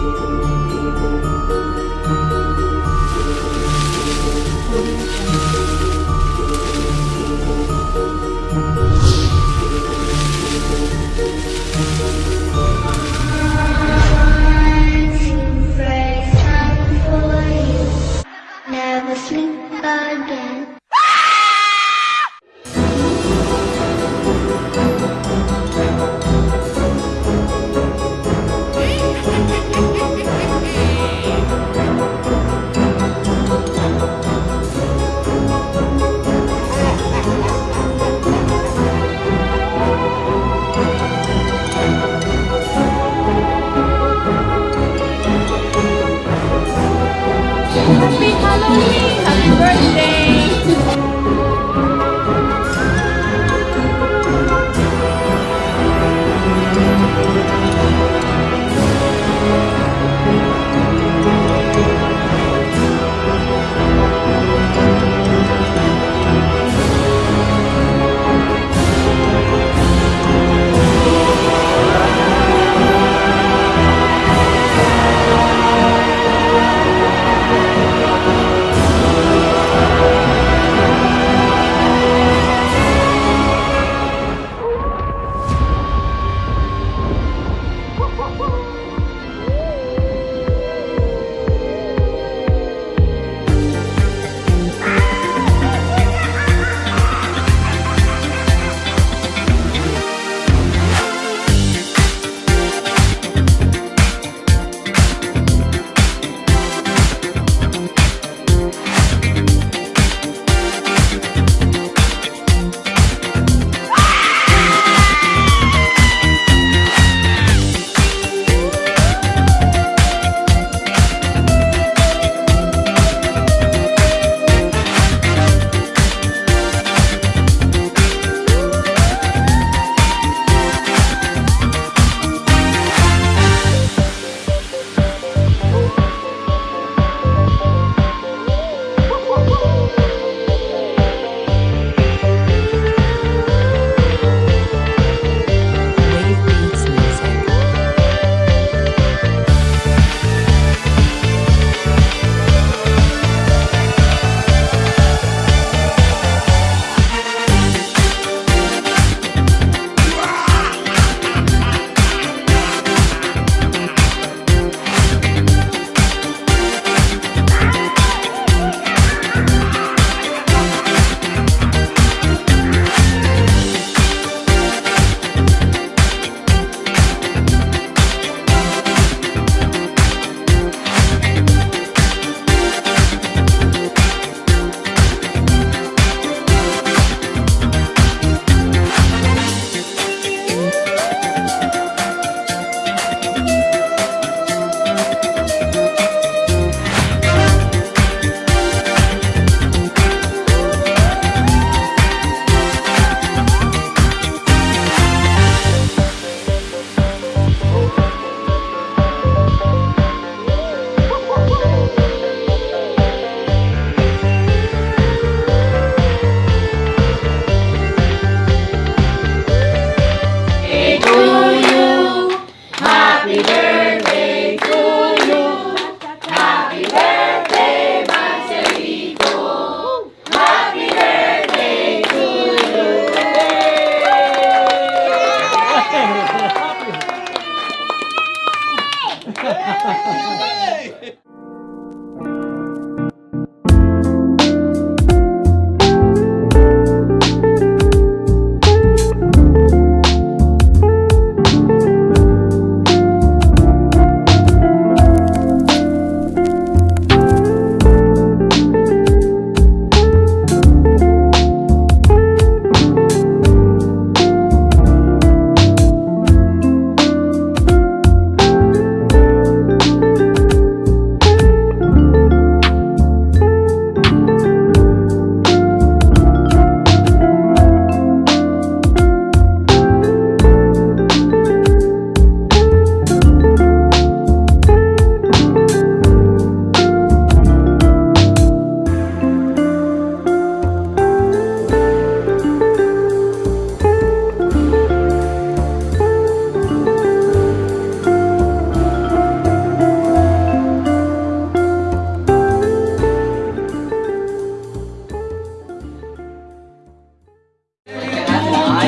Never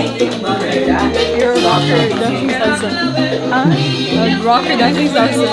You're a rocker dancing salsa. Huh? A rocker dancing salsa.